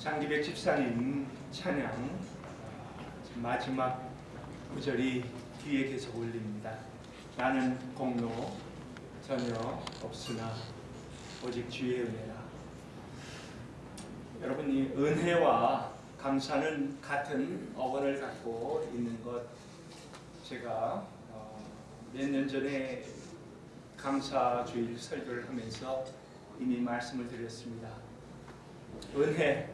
장기백 집사님 찬양 마지막 구절이 뒤에 계속 올립니다. 나는 공로 전혀 없으나 오직 주의 은혜라. 여러분 이 은혜와 감사는 같은 어원을 갖고 있는 것 제가 어, 몇년 전에 감사주일 설교를 하면서 이미 말씀을 드렸습니다. 은혜,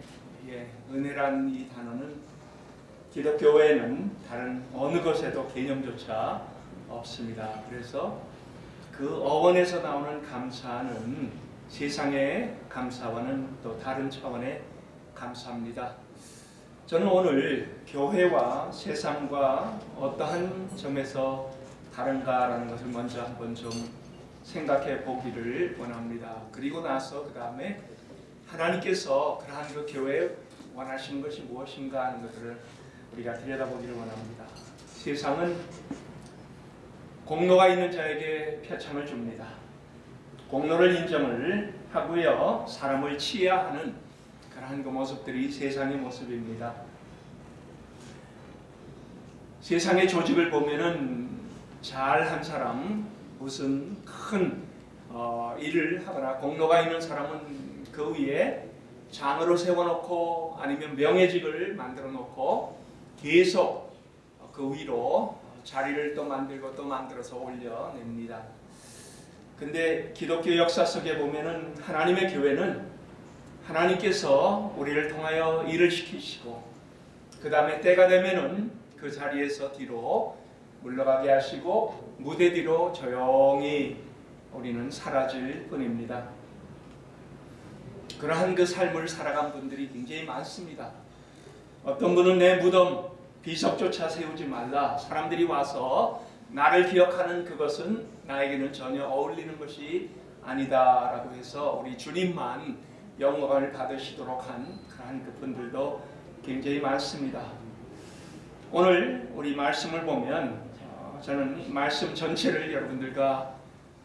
예, 은혜란 이 단어는 기독교에는 다른 어느 것에도 개념조차 없습니다. 그래서 그 어원에서 나오는 감사는 세상의 감사와는 또 다른 차원의 감사입니다. 저는 오늘 교회와 세상과 어떠한 점에서 다른가라는 것을 먼저 한번 좀 생각해 보기를 원합니다. 그리고 나서 그 다음에 하나님께서 그러한 그 교회에 원하시는 것이 무엇인가 하는 것들을 우리가 들여다보기를 원합니다. 세상은 공로가 있는 자에게 표창을 줍니다. 공로를 인정을 하고요. 사람을 치하하는 그러한 그 모습들이 세상의 모습입니다. 세상의 조직을 보면은 잘한 사람, 무슨 큰 어, 일을 하거나 공로가 있는 사람은 그 위에 장으로 세워놓고 아니면 명예직을 만들어 놓고 계속 그 위로 자리를 또 만들고 또 만들어서 올려냅니다. 근데 기독교 역사 속에 보면은 하나님의 교회는 하나님께서 우리를 통하여 일을 시키시고 그 다음에 때가 되면은 그 자리에서 뒤로 물러가게 하시고 무대 뒤로 조용히 우리는 사라질 뿐입니다. 그러한 그 삶을 살아간 분들이 굉장히 많습니다. 어떤 분은 내 무덤 비석조차 세우지 말라. 사람들이 와서 나를 기억하는 그것은 나에게는 전혀 어울리는 것이 아니다라고 해서 우리 주님만 영광을 받으시도록 한 그러한 그 분들도 굉장히 많습니다. 오늘 우리 말씀을 보면 어, 저는 말씀 전체를 여러분들과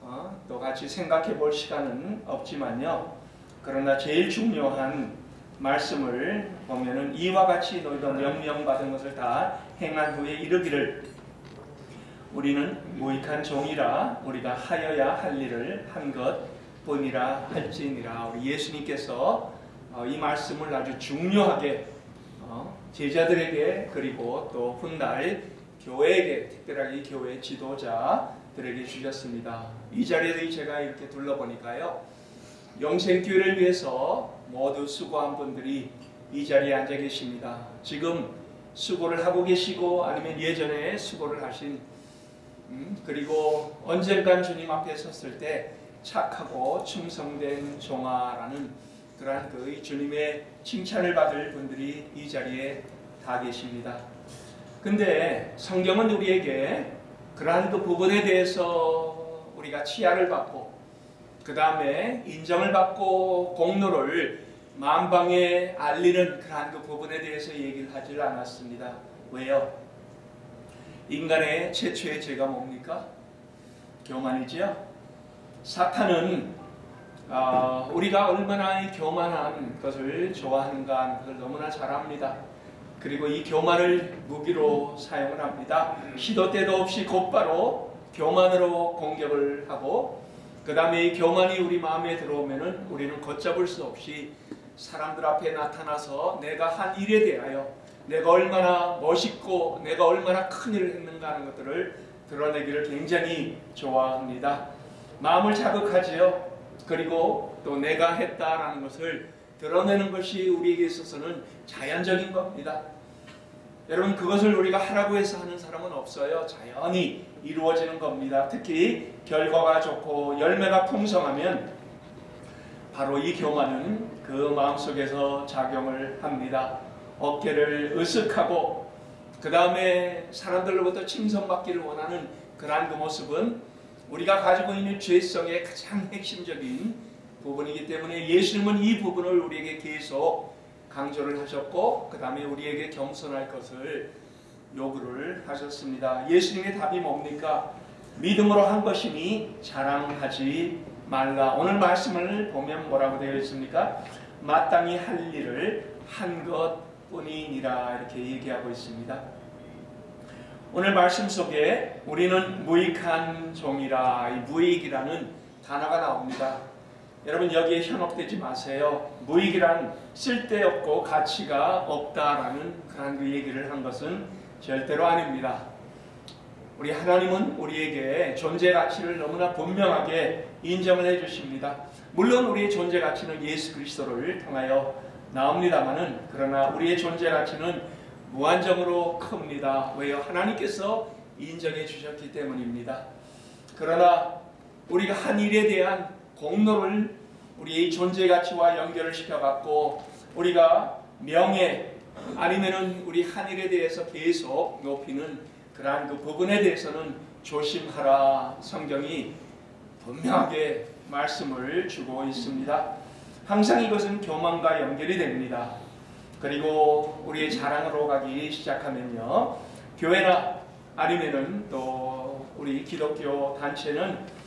어, 또 같이 생각해 볼 시간은 없지만요. 그러나 제일 중요한 말씀을 보면은 이와 같이 너희도 명령받은 것을 다 행한 후에 이르기를 우리는 무익한 종이라 우리가 하여야 할 일을 한 것 뿐이라 할지니라 우리 예수님께서 어, 이 말씀을 아주 중요하게 어, 제자들에게 그리고 또 훗날 교회에게 특별하게 교회 지도자들에게 주셨습니다. 이 자리에 제가 이렇게 둘러보니까요. 영생교회를 위해서 모두 수고한 분들이 이 자리에 앉아 계십니다. 지금 수고를 하고 계시고 아니면 예전에 수고를 하신 음, 그리고 언젠간 주님 앞에 섰을 때 착하고 충성된 종아라는 그러한 그 주님의 칭찬을 받을 분들이 이 자리에 다 계십니다. 근데 성경은 우리에게 그러한 그 부분에 대해서 우리가 치아를 받고 그 다음에 인정을 받고 공로를 만방에 알리는 그러한 그 부분에 대해서 얘기를 하지 않았습니다. 왜요? 인간의 최초의 죄가 뭡니까? 교만이지요. 사탄은 어, 우리가 얼마나 이 교만한 것을 좋아하는가 하는 것을 너무나 잘 압니다. 그리고 이 교만을 무기로 사용을 합니다. 시도 때도 없이 곧바로 교만으로 공격을 하고 그 다음에 이 교만이 우리 마음에 들어오면은 우리는 걷잡을 수 없이 사람들 앞에 나타나서 내가 한 일에 대하여 내가 얼마나 멋있고 내가 얼마나 큰 일을 했는가 하는 것들을 드러내기를 굉장히 좋아합니다. 마음을 자극하지요. 그리고 또 내가 했다라는 것을 드러내는 것이 우리에게 있어서는 자연적인 겁니다. 여러분 그것을 우리가 하라고 해서 하는 사람은 없어요. 자연히 이루어지는 겁니다. 특히 결과가 좋고 열매가 풍성하면 바로 이 교만은 그 마음속에서 작용을 합니다. 어깨를 으쓱하고 그 다음에 사람들로부터 칭송받기를 원하는 그러한 그 모습은 우리가 가지고 있는 죄성의 가장 핵심적인 부분이기 때문에 예수님은 이 부분을 우리에게 계속 강조를 하셨고 그 다음에 우리에게 겸손할 것을 요구를 하셨습니다. 예수님의 답이 뭡니까? 믿음으로 한 것이니 자랑하지 말라. 오늘 말씀을 보면 뭐라고 되어 있습니까? 마땅히 할 일을 한 것뿐이니라 이렇게 얘기하고 있습니다. 오늘 말씀 속에 우리는 무익한 종이라 이 무익이라는 단어가 나옵니다. 여러분 여기에 현혹되지 마세요. 무익이란 쓸데없고 가치가 없다라는 그런 그 얘기를 한 것은 절대로 아닙니다. 우리 하나님은 우리에게 존재 가치를 너무나 분명하게 인정을 해 주십니다. 물론 우리의 존재 가치는 예수 그리스도를 통하여 나옵니다만은 그러나 우리의 존재 가치는 무한정으로 큽니다. 왜요? 하나님께서 인정해 주셨기 때문입니다. 그러나 우리가 한 일에 대한 공로를 우리의 존재 가치와 연결을 시켜갖고 우리가 명예 아니면은 우리 한 일에 대해서 계속 높이는 그러한 그 부분에 대해서는 조심하라 성경이 분명하게 말씀을 주고 있습니다. 항상 이것은 교만과 연결이 됩니다. 그리고 우리의 자랑으로 가기 시작하면요. 교회나 아니면은 또 우리 기독교 단체는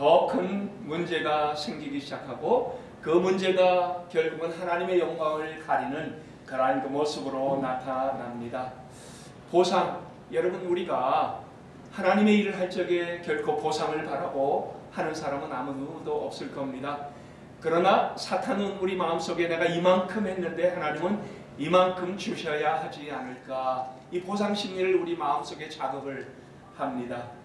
더 큰 문제가 생기기 시작하고 그 문제가 결국은 하나님의 영광을 가리는 그러한 그 모습으로 나타납니다. 보상, 여러분 우리가 하나님의 일을 할 적에 결코 보상을 바라고 하는 사람은 아무도 없을 겁니다. 그러나 사탄은 우리 마음속에 내가 이만큼 했는데 하나님은 이만큼 주셔야 하지 않을까 이 보상 심리를 우리 마음속에 자극을 합니다.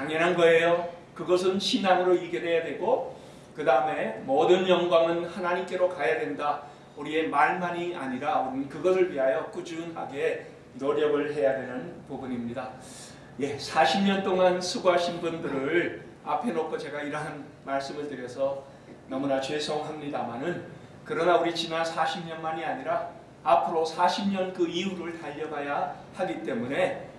당연한 거예요. 그것은 신앙으로 이겨내야 되고 그 다음에 모든 영광은 하나님께로 가야 된다. 우리의 말만이 아니라 우리는 그것을 위하여 꾸준하게 노력을 해야 되는 부분입니다. 예, 40년 동안 수고하신 분들을 앞에 놓고 제가 이러한 말씀을 드려서 너무나 죄송합니다만은 그러나 우리 지난 40년만이 아니라 앞으로 40년 그 이후를 달려가야 하기 때문에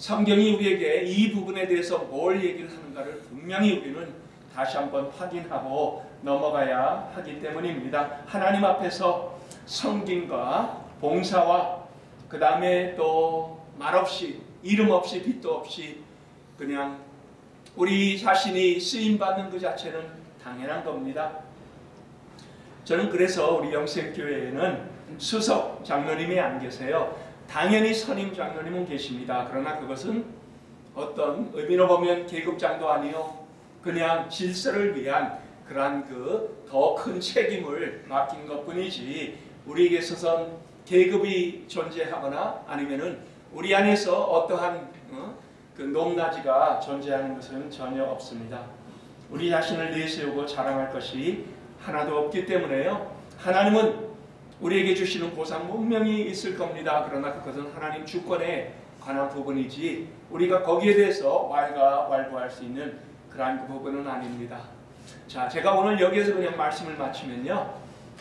성경이 우리에게 이 부분에 대해서 뭘 얘기를 하는가를 분명히 우리는 다시 한번 확인하고 넘어가야 하기 때문입니다. 하나님 앞에서 성김과 봉사와 그 다음에 또 말없이 이름 없이 빛도 없이 그냥 우리 자신이 쓰임 받는 그 자체는 당연한 겁니다. 저는 그래서 우리 영생교회에는 수석 장로님이 안 계세요. 당연히 선임 장로님은 계십니다. 그러나 그것은 어떤 의미로 보면 계급장도 아니요. 그냥 질서를 위한 그러한 그 더 큰 책임을 맡긴 것 뿐이지 우리에게 있어서는 계급이 존재하거나 아니면은 우리 안에서 어떠한 어? 그 높낮이가 존재하는 것은 전혀 없습니다. 우리 자신을 내세우고 자랑할 것이 하나도 없기 때문에요. 하나님은 우리에게 주시는 보상 분명히 있을 겁니다. 그러나 그것은 하나님 주권에 관한 부분이지 우리가 거기에 대해서 왈가 왈부할 수 있는 그러한 그 부분은 아닙니다. 자, 제가 오늘 여기에서 그냥 말씀을 마치면요.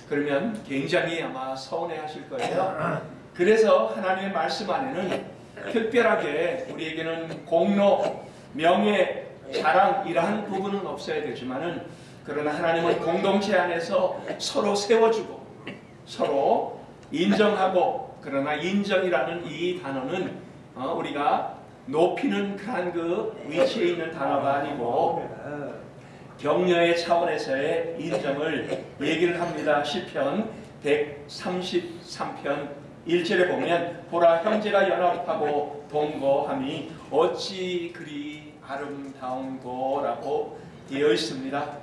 그러면 굉장히 아마 서운해 하실 거예요. 그래서 하나님의 말씀 안에는 특별하게 우리에게는 공로, 명예, 자랑 이러한 부분은 없어야 되지만은 그러나 하나님은 공동체 안에서 서로 세워주고 서로 인정하고 그러나 인정이라는 이 단어는 어, 우리가 높이는 그런 그 위치에 있는 단어가 아니고 격려의 차원에서의 인정을 얘기를 합니다. 시편 133편 1절에 보면 보라 형제가 연합하고 동거함이 어찌 그리 아름다운고라고 되어 있습니다.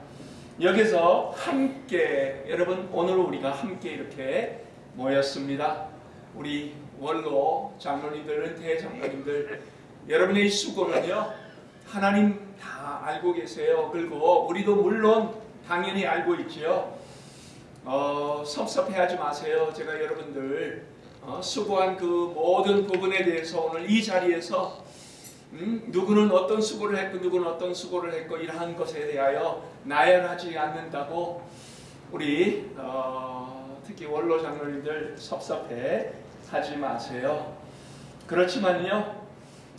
여기서 함께 여러분 오늘 우리가 함께 이렇게 모였습니다. 우리 원로 장로님들, 대장로님들 여러분의 수고는요 하나님 다 알고 계세요. 그리고 우리도 물론 당연히 알고 있지요. 어, 섭섭해하지 마세요. 제가 여러분들 어, 수고한 그 모든 부분에 대해서 오늘 이 자리에서 음, 누구는 어떤 수고를 했고 누구는 어떤 수고를 했고 이러한 것에 대하여 나열하지 않는다고 우리 어, 특히 원로 장로님들 섭섭해 하지 마세요. 그렇지만요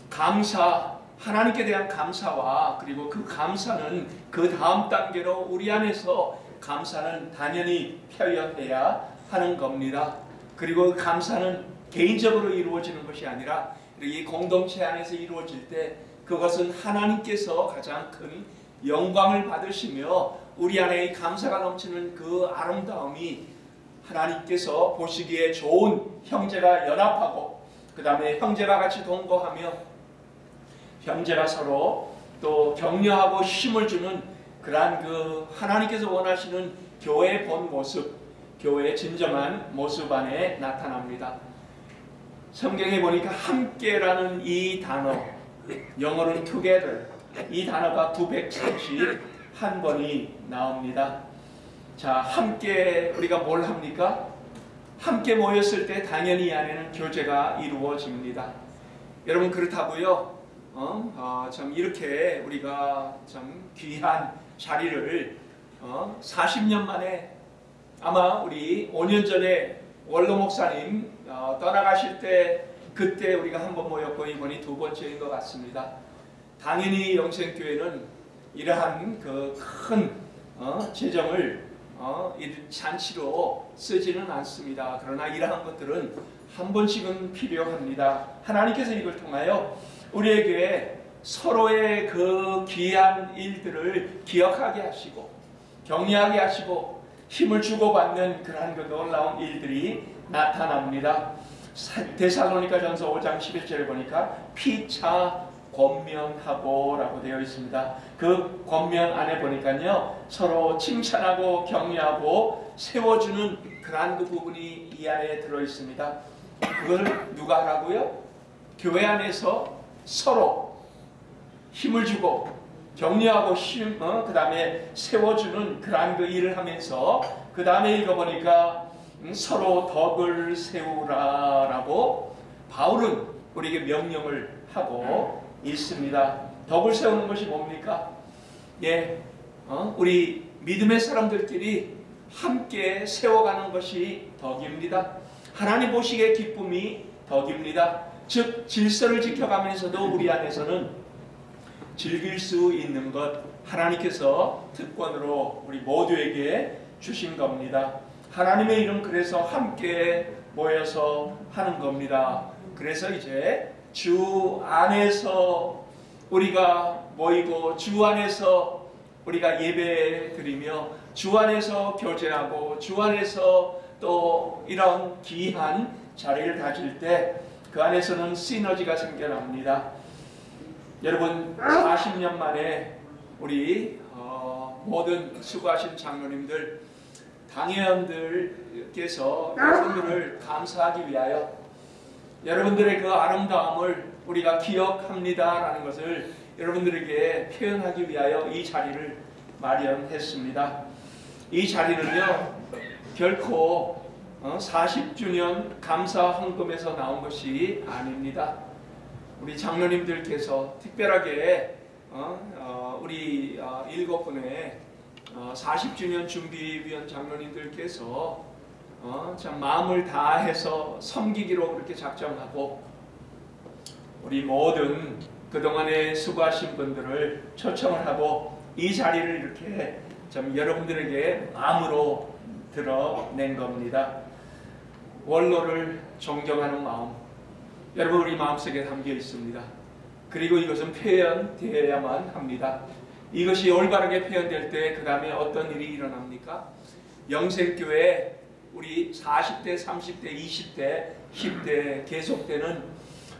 감사 하나님께 대한 감사와 그리고 그 감사는 그 다음 단계로 우리 안에서 감사는 당연히 표현해야 하는 겁니다. 그리고 그 감사는 개인적으로 이루어지는 것이 아니라 이 공동체 안에서 이루어질 때 그것은 하나님께서 가장 큰 영광을 받으시며 우리 안에 이 감사가 넘치는 그 아름다움이 하나님께서 보시기에 좋은 형제가 연합하고 그 다음에 형제가 같이 동거하며 형제가 서로 또 격려하고 힘을 주는 그러한 그 하나님께서 원하시는 교회의 본 모습, 교회의 진정한 모습 안에 나타납니다. 성경에 보니까 함께라는 이 단어, 영어로는 together, 이 단어가 931번이 나옵니다. 자, 함께 우리가 뭘 합니까? 함께 모였을 때 당연히 이 안에는 교제가 이루어집니다. 여러분 그렇다고요. 어, 어, 참 이렇게 우리가 참 귀한 자리를 어, 40년 만에 아마 우리 5년 전에 원로 목사님 어, 떠나가실 때 그때 우리가 한 번 모였고 이번이 두 번째인 것 같습니다. 당연히 영생교회는 이러한 그큰 어, 재정을 어, 이 잔치로 쓰지는 않습니다. 그러나 이러한 것들은 한 번씩은 필요합니다. 하나님께서 이걸 통하여 우리에게 서로의 그 귀한 일들을 기억하게 하시고 격려하게 하시고 힘을 주고받는 그러한 그 놀라운 일들이 나타납니다. 데살로니가 전서 5장 11절에 보니까 피차 권면하고 라고 되어 있습니다. 그 권면 안에 보니까요 서로 칭찬하고 격려하고 세워주는 그러한 그 부분이 이 안에 들어 있습니다. 그걸 누가 하라고요? 교회 안에서 서로 힘을 주고 격려하고 힘, 어? 그 다음에 세워주는 그러한 그 일을 하면서 그 다음에 읽어보니까 음, 서로 덕을 세우라라고 바울은 우리에게 명령을 하고 있습니다. 덕을 세우는 것이 뭡니까? 예, 어? 우리 믿음의 사람들끼리 함께 세워가는 것이 덕입니다. 하나님 보시기에 기쁨이 덕입니다. 즉 질서를 지켜가면서도 우리 안에서는 즐길 수 있는 것 하나님께서 특권으로 우리 모두에게 주신 겁니다. 하나님의 이름 그래서 함께 모여서 하는 겁니다. 그래서 이제 주 안에서 우리가 모이고 주 안에서 우리가 예배 드리며 주 안에서 교제하고 주 안에서 또 이런 귀한 자리를 가질 때 그 안에서는 시너지가 생겨납니다. 여러분 40년 만에 우리 어, 모든 수고하신 장로님들 당회원들께서 여러분들을 감사하기 위하여 여러분들의 그 아름다움을 우리가 기억합니다라는 것을 여러분들에게 표현하기 위하여 이 자리를 마련했습니다. 이 자리는요 결코 40주년 감사 헌금에서 나온 것이 아닙니다. 우리 장로님들께서 특별하게 우리 일곱 분의 40주년 준비위원 장로님들께서 참 마음을 다해서 섬기기로 그렇게 작정하고 우리 모든 그동안에 수고하신 분들을 초청을 하고 이 자리를 이렇게 좀 여러분들에게 마음으로 드러낸 겁니다. 원로를 존경하는 마음 여러분 우리 마음속에 담겨 있습니다. 그리고 이것은 표현되어야만 합니다. 이것이 올바르게 표현될 때 그 다음에 어떤 일이 일어납니까? 영생교회 우리 40대, 30대, 20대, 10대 계속되는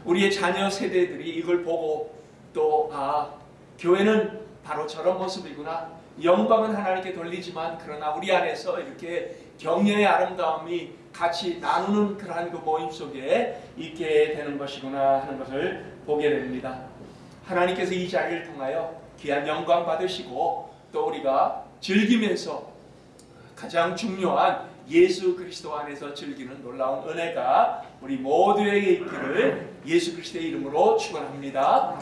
우리의 자녀 세대들이 이걸 보고 또 아, 교회는 바로 저런 모습이구나. 영광은 하나님께 돌리지만 그러나 우리 안에서 이렇게 격려의 아름다움이 같이 나누는 그러한 그 모임 속에 있게 되는 것이구나 하는 것을 보게 됩니다. 하나님께서 이 자리를 통하여 귀한 영광 받으시고 또 우리가 즐기면서 가장 중요한 예수 그리스도 안에서 즐기는 놀라운 은혜가 우리 모두에게 있기를 예수 그리스도의 이름으로 축원합니다.